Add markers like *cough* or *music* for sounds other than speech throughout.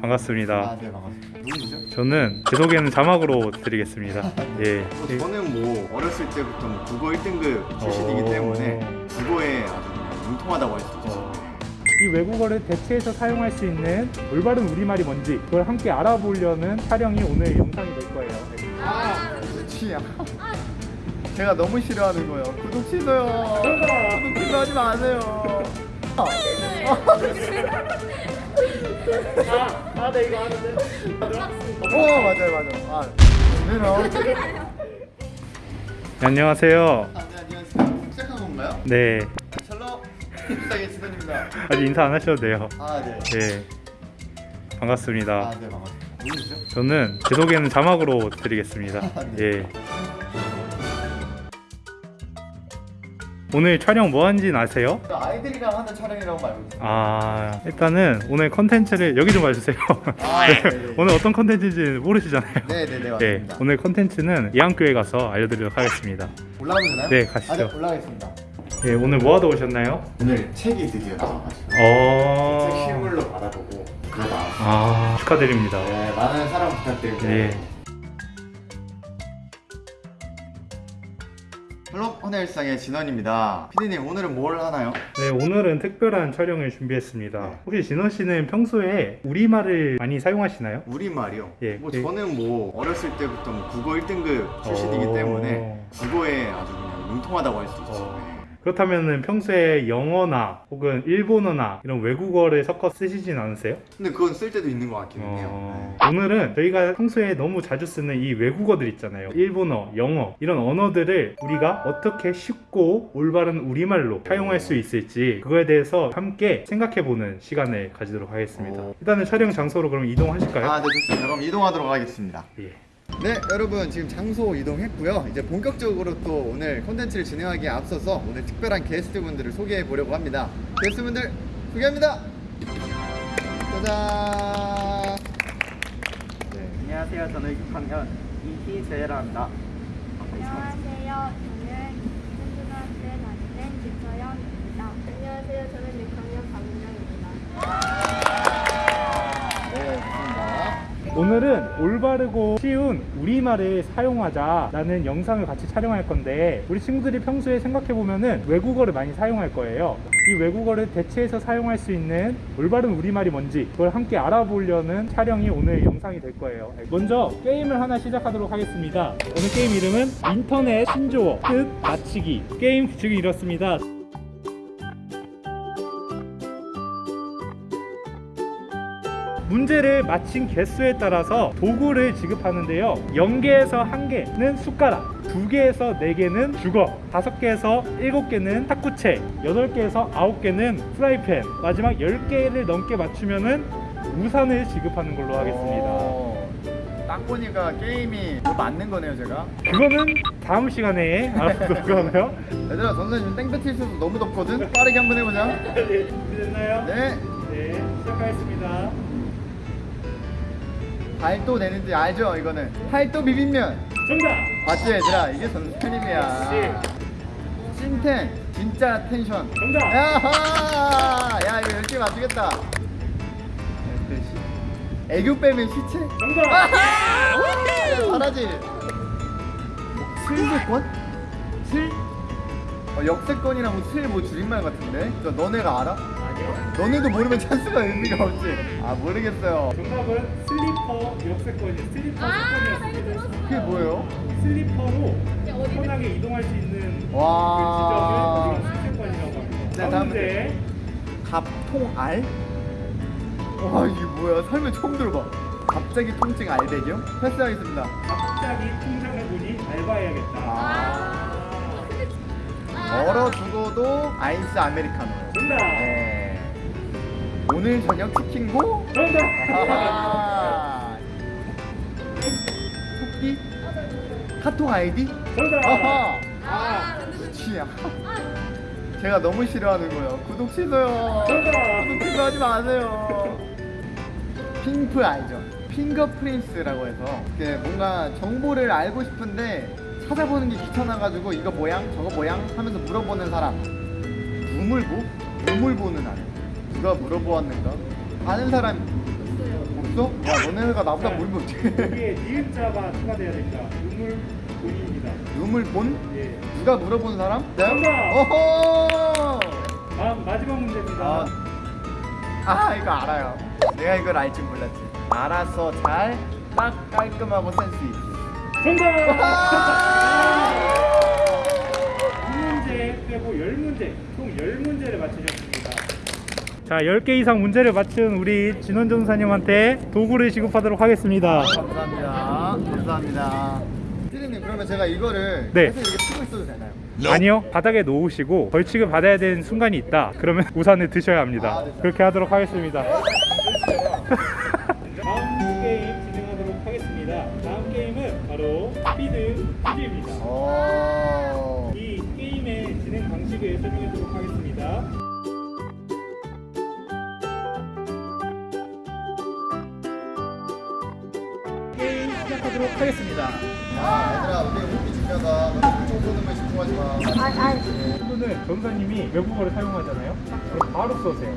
반갑습니다. 아, 네, 반갑습니다. 누구시죠? 저는 제 소개는 자막으로 드리겠습니다. *laughs* 예. 어, 저는 뭐 어렸을 때부터 뭐 국어 1등급 출신이기 어. 때문에 국어에 아주 그냥 융통하다고 할 수 있죠. 이 외국어를 대체해서 사용할 수 있는 올바른 우리말이 뭔지 그걸 함께 알아보려는 촬영이 오늘 영상이 될 거예요. 아, 취향. 제가 너무 싫어하는 거예요. 구독 취소요. 구독 취소하지 마세요. 아, 네 이거 하는데. 오, 맞아요, 맞아요. 아, 오늘은 네, 안녕하세요. 아, 네, 안녕하세요. 시작한 건가요? 네. 샬롬. 입상의 진원입니다. 아직 인사 안 하셔도 돼요. 아, 네. 예. 반갑습니다. 아, 네, 반갑습니다. 누구시죠? 저는 제 소개는 자막으로 드리겠습니다. 예. 오늘 촬영 뭐 하는지는 아세요? 저 아이들이랑 하는 촬영이라고 알고 있어요. 아 일단은 오늘 컨텐츠를 여기 좀 봐주세요. 아, *laughs* 네, 네, 네. 오늘 어떤 컨텐츠인지 모르시잖아요. 네, 네, 네, 네, 맞습니다. 오늘 컨텐츠는 예안교회 가서 알려드리도록 하겠습니다. 올라가면 되나요? 네, 가시죠. 아, 네, 올라가겠습니다. 예, 오늘 뭐 하다 오셨나요? 오늘 책이 드디어 나와가지고 어. 책 실물로 받아보고 나왔어요. 아 축하드립니다. 네, 많은 사랑 부탁드리고 네. Hello 헌일상의 진원입니다. 피디님 오늘은 뭘 하나요? 네, 오늘은 특별한 촬영을 준비했습니다. 혹시 진원 씨는 평소에 우리말을 많이 사용하시나요? 우리말이요? 예, 뭐 예. 저는 뭐 어렸을 때부터 뭐 국어 1등급 출신이기 어. 때문에 국어에 아주 그냥 능통하다고 할 수 있죠. 어. 네. 그렇다면 평소에 영어나 혹은 일본어나 이런 외국어를 섞어 쓰시진 않으세요? 근데 그건 쓸 때도 있는 것 같기는 해요. 어, 오늘은 저희가 평소에 너무 자주 쓰는 이 외국어들 있잖아요. 일본어, 영어 이런 언어들을 우리가 어떻게 쉽고 올바른 우리말로 사용할 수 있을지 그거에 대해서 함께 생각해보는 시간을 가지도록 하겠습니다. 오. 일단은 촬영 장소로 그럼 이동하실까요? 아, 네, 좋습니다. 그럼 이동하도록 하겠습니다. 예. 네, 여러분 지금 장소 이동했고요. 이제 본격적으로 또 오늘 콘텐츠를 진행하기에 앞서서 오늘 특별한 게스트분들을 소개해 보려고 합니다. 게스트분들 소개합니다. 짜잔. 네, 안녕하세요. 저는 6학년 이희재라 합니다. 안녕하세요. 저는 현준한테 나는 김서영입니다. 안녕하세요. 저는 6학년 박민영입니다. 네, 좋습니다. 오늘은 올바르고 쉬운 우리말을 사용하자 라는 영상을 같이 촬영할 건데 우리 친구들이 평소에 생각해보면 은 외국어를 많이 사용할 거예요. 이 외국어를 대체해서 사용할 수 있는 올바른 우리말이 뭔지 그걸 함께 알아보려는 촬영이 오늘 영상이 될 거예요. 먼저 게임을 하나 시작하도록 하겠습니다. 오늘 게임 이름은 인터넷 신조어 뜻 맞히기 게임 규칙이 이렇습니다 문제를 맞힌 개수에 따라서 도구를 지급하는데요 0개에서 1개는 숟가락 2개에서 4개는 주걱 5개에서 7개는 탁구채 8개에서 9개는 프라이팬 마지막 10개를 넘게 맞추면 우산을 지급하는 걸로 하겠습니다 어, 딱 보니까 게임이 뭐 맞는 거네요, 제가. 그거는 다음 시간에 알아보도록 하고요 얘들아, 전선 지금 땡볕에 있어서 너무 덥거든. 빠르게 한번 해보자. *laughs* 네, 준비됐나요? 네. 네 시작하겠습니다 발도 내는지 알죠, 이거는. 팔도 비빔면. 정답! 맞지 얘들아 이게 선생님이야 찐텐 진짜 텐션 정답! 야하 야 이거 열심히 맞추겠다 애교 빼면 시체 정답! 야, 잘하지 슬세권? 슬? 어, 역세권이랑 슬뭐 줄임말 같은데 저 너네가 알아? 너네도 모르면 찬스가 의미가 없지 아 모르겠어요 정답은 슬리퍼 역세권이 슬리퍼 세권이었습니다. 그게 뭐예요? 슬리퍼로 편하게 이동할 수 있는 와. 그 지점을 우리가 세권이라고 합니다. 네, 다음 문제. 갑통알? 와 이게 뭐야 삶에 처음 들어봐 갑자기 통증 알배경? 패스하겠습니다 갑자기 통장을 보니 알바해야겠다. 아. 멀어두고도 아이스 아메리카노요 정답. 네. 오늘 저녁 치킨고? 정답. 아하. 토끼? 카톡 아이디? 정답. 아하 아, 취향 제가 너무 싫어하는 거예요 구독 취소요. 구독 취소하지 마세요 핑프 알죠? 핑거프린스라고 해서 뭔가 정보를 알고 싶은데 찾아보는 게 귀찮아가지고 이거 모양 저거 모양 하면서 물어보는 사람 우물보? 우물보는 아니 누가 물어보았는가? 아는 사람 있어? 야 너네가 나보다 모르면 어떡해 여기에 니은자가 추가돼야 됩니다. 눈물 본입니다. 눈물 본? 예. 누가 물어본 사람? 정답! 어허! 다음 마지막 문제입니다. 아, 아 이거 알아요 내가 이걸 알줄 몰랐지 알아서 잘 딱 깔끔하고 센스 있게 정답! 2문제 빼고 10문제, 총 10문제를 맞추셨습니다. 자, 10개 이상 문제를 맞춘 우리 진원 전사님한테 도구를 지급하도록 하겠습니다. 감사합니다 감사합니다 피디님 그러면 제가 이거를 네. 계속 이렇게 치고 있어도 되나요? 아니요, 바닥에 놓으시고 벌칙을 받아야 되는 순간이 있다. 그러면 *laughs* 우산을 드셔야 합니다. 아, 네. 그렇게 하도록 하겠습니다. *laughs* 다음 게임 진행하도록 하겠습니다. 다음 게임은 바로 스피드 퀴즈입니다. 오. 이 게임의 진행 방식을 설명해 얘들아 우리 호흡이 중요하다 너네 물총 쏘는 거에 집중하지 마 아, 아, 오늘은 전사님이 외국어를 사용하잖아요. 그럼 바로 쏘세요.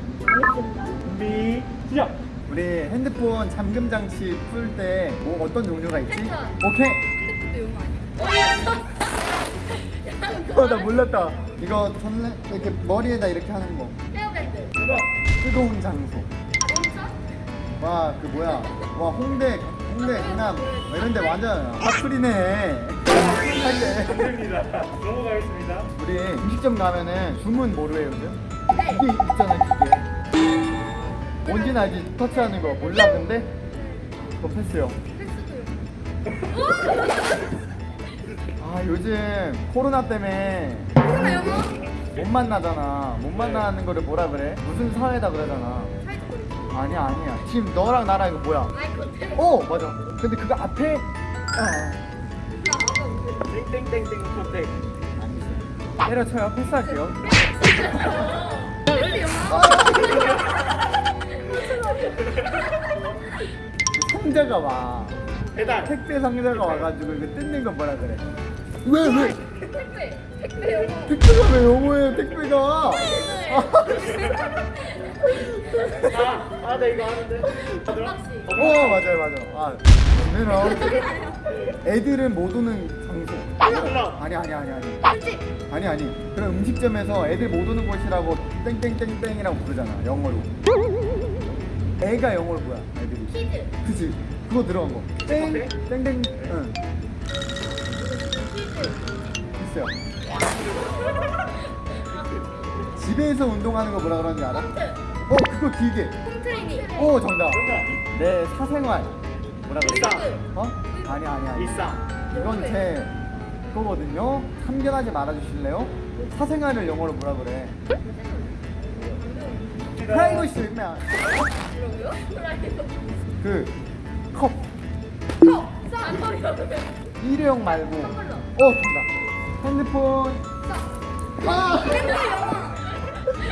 준비 시작. 우리 핸드폰 잠금 장치 풀 때 뭐 어떤 종류가 있지? 오케이 핸드폰도 용어 아니야? 어, 나 몰랐다 이거 전래 이렇게 머리에다 이렇게 하는 거 헤어밴드. 뜨거운 장소 온천? 와그 뭐야 와 홍대 홍대 강남 뭐 이런 데 완전 할때 됩니다. 넘어가겠습니다. 우리 음식점 가면은 주문 뭐로 해요 요즘? 기계 있잖아 기계 뭔지는 알지 터치하는 거 몰라 근데 그거 패스요. 아 요즘 코로나 때문에 코로나 영어? 못 만나잖아 못 만나는 거를 뭐라 그래? 무슨 사회다 그러잖아. 아니야 아니야 지금 너랑 나랑 이거 뭐야 마이크 호텔. 어 맞아 근데 그거 앞에 아 땡땡땡땡 초땡. 때려쳐요 패스할게요? *laughs* 상자가 와 배달. 택배 상자가 와가지고 이거 뜯는 거 뭐라 그래 왜 왜? 택배. 택배 영어. 택배가 왜 영어예요 택배가 아, 아, 나 이거. 박씨. 어 맞아요 맞아요. 아 얘는 애들은 못 오는 장소. 아니 아니 아니 아니. 아니 아니. 그럼 음식점에서 애들 못 오는 곳이라고 땡땡땡땡이라고 부르잖아 영어로. 애가 영어로 뭐야 애들이? Kids. 그치? 그거 들어간 거. 땡, 땡땡 응. 있어요 *laughs* 집에서 운동하는 거 뭐라 그러는지 알아? 어 그거 길게 홈트레이닝. 오 정답 정답. 내 사생활 뭐라 그래? 일상. 어? 아니 아니 아니 일상. 이건 제 그거거든요 참견하지 말아주실래요? 사생활을 영어로 뭐라 그래? 프라이버시 있나? 그컵 컵. 일회용 말고. 어 정답 핸드폰 아!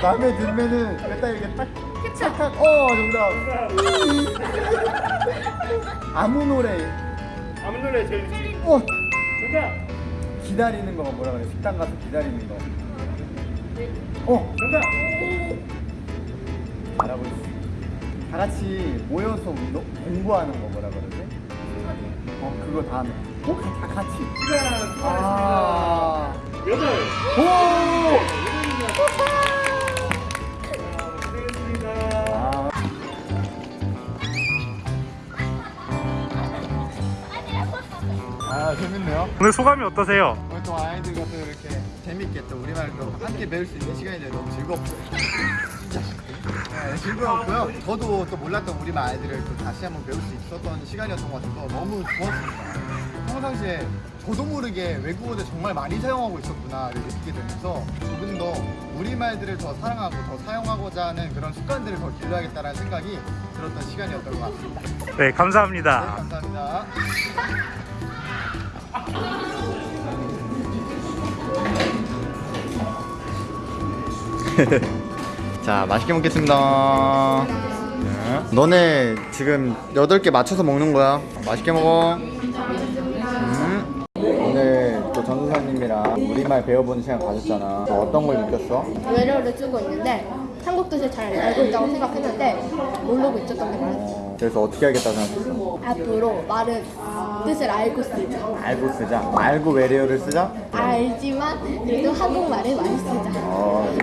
마음에 들면은 일단 이렇게 딱 캡처. 착착 어 정답 *laughs* 아무 노래 아무 노래 제일 좋지. 어 정답. 기다리는 거가 뭐라 그래 식당 가서 기다리는 거 어, 정답. 잘하고 있어. 다 같이 모여서 운동, 공부하는 거 뭐라 그러지? 어, 그거 다음에. 뭐, 다 같이. 시간 추가했습니다. 아. 여덟. 오! 아, 재밌네요. 오늘 소감이 어떠세요? 오늘 또 아이들과 또 이렇게 재밌게 또 우리말 또 함께 배울 수 있는 시간이 돼서 너무 즐겁고요. 진짜. 네, 즐거웠고요. 저도 또 몰랐던 우리말 아이들을 또 다시 한번 배울 수 있었던 시간이었던 것 같아서 너무 좋았습니다. 평상시에 저도 모르게 외국어를 정말 많이 사용하고 있었구나를 느끼게 되면서 조금 더 우리말들을 더 사랑하고 더 사용하고자 하는 그런 습관들을 더 길러야겠다는 생각이 들었던 시간이었던 것 같습니다. 네, 네, 감사합니다. 감사합니다. *laughs* 자, 맛있게 먹겠습니다. 네. 너네 지금 8개 맞춰서 먹는 거야. 맛있게 먹어. 음. 오늘 또 전수사님이랑 우리말 배워보는 시간 가졌잖아. 너 어떤 걸 느꼈어? 외래어를 쓰고 있는데 한국 뜻을 잘 알고 있다고 생각했는데 모르고 있었던 게. 어, 그래서 어떻게 하겠다 생각했어? 앞으로 말은 뜻을 알고 쓰자. 알고 쓰자. 알고 외래어를 쓰자. 알지만 그래도 한국말을 많이 쓰자. 어,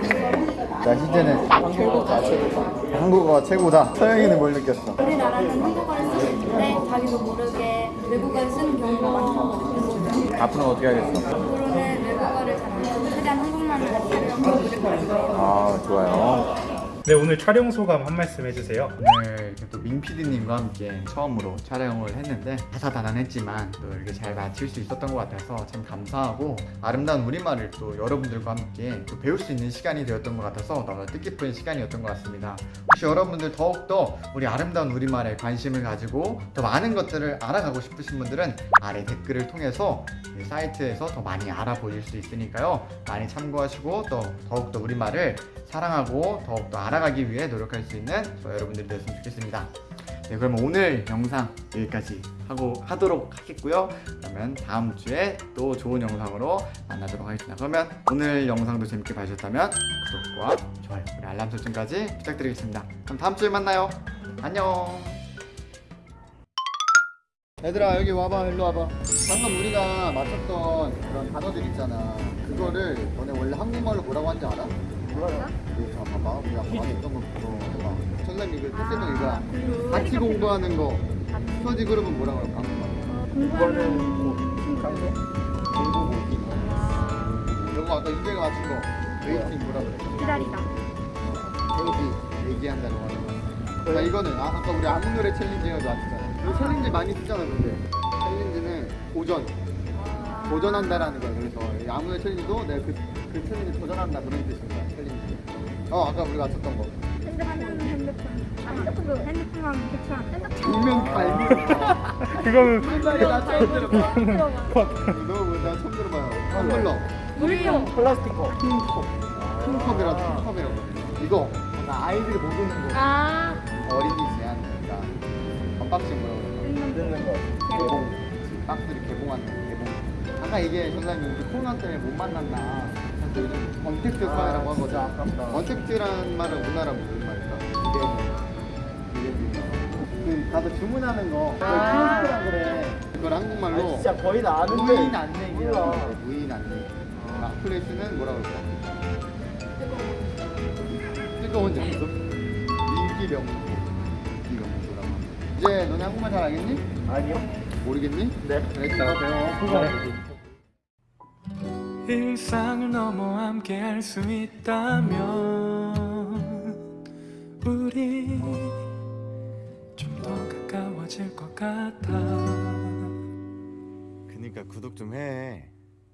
자 희재는 결국 한국어가 최고다. 서영이는 뭘 느꼈어? 우리나라는 한국어를 쓰고 있는데 자기도 모르게 외국어를 쓰는 경우가 많다고. 앞으로는 어떻게 하겠어? 앞으로는 외국어를 잘안 쓰고 최대한 한국말을 쓰려고 노력할 거예요. 아 좋아요. 네 오늘 촬영 소감 한 말씀 해주세요. 오늘 또 민PD님과 함께 처음으로 촬영을 했는데 다사다난했지만 또 이렇게 잘 마칠 수 있었던 것 같아서 참 감사하고 아름다운 우리말을 또 여러분들과 함께 또 배울 수 있는 시간이 되었던 것 같아서 너무 뜻깊은 시간이었던 것 같습니다. 혹시 여러분들 더욱더 우리 아름다운 우리말에 관심을 가지고 더 많은 것들을 알아가고 싶으신 분들은 아래 댓글을 통해서 이 사이트에서 더 많이 알아보실 수 있으니까요. 많이 참고하시고 또 더욱더 우리말을 사랑하고 더욱더 알아 가기 위해 노력할 수 있는 저 여러분들이 되었으면 좋겠습니다. 네, 그러면 오늘 영상 여기까지 하고 하도록 하겠고요. 그러면 다음 주에 또 좋은 영상으로 만나도록 하겠습니다. 그러면 오늘 영상도 재밌게 봐주셨다면 구독과 좋아요, 그리고 알람 설정까지 부탁드리겠습니다. 그럼 다음 주에 만나요. 안녕. 얘들아 여기 와봐 일로 와봐 방금 우리가 맞췄던 그런 단어들 있잖아 그거를 너네 원래 한국말로 뭐라고 하는지 알아? 여기 그거 해봐 선생님 이거 같이 공부하는 거 스터디 그룹은 뭐라고 할까 한국말로 공부하는 공부 모임 이거 아까 윤재가 맞춘 거 waiting 뭐라 그래? 기다리다. 헬기 얘기한다고 하는 거. 자 이거는 아, 아까 우리 아무 노래 challenge 해가지고 왔잖아. challenge 많이 쓰잖아 근데. challenge는 도전. 도전한다라는 거야. 그래서 아무 노래 challenge도 내가 그, 그 챌린지 도전한다 그런 뜻인 거야. 챌린지. 어 아까 우리가 맞췄던 거. 핸드폰, 핸드폰. 아, 핸드폰도 핸드폰만 괜찮아. 정면 발명. *laughs* 그거는 순간에 나 처음 들어봐. 컷. 너 뭐나 처음 들어봐요. 텀블러. 물용. 플라스틱 컵. 킹컵. 킹컵이라고 킹컵이라고. 이거 나 아이들이 못 오는 거. 아, 어린이 제한 그러니까 언박싱 뭐라고 그러나? 뜯는 거. 박스를 개봉하는 거, 개봉 아까 이게 선생님 우리 코로나 때문에 못 만났나 그래서 요즘 언택트 사회라고 하거든 진짜 아깝다. 언택트라는 말은 우리나라 무슨 말일까? 기대주 그 가서 주문하는 거 그걸 아. 키오스크라 그래 그걸 한국말로 아니, 진짜 거의 다 아는데. 무인 안내기라고. 해 무인 안내기 마플레이스는 뭐라고 할까? 뜨거운 장소 인기 명소 인기 명소라고 이제 너네 한국말 잘 알겠니? 아니요. 모르겠니? 네. 그래 자 배워 일상을 넘어 함께 할 수 있다면 우리 좀 더 가까워질 것 같아 그니까 구독 좀 해.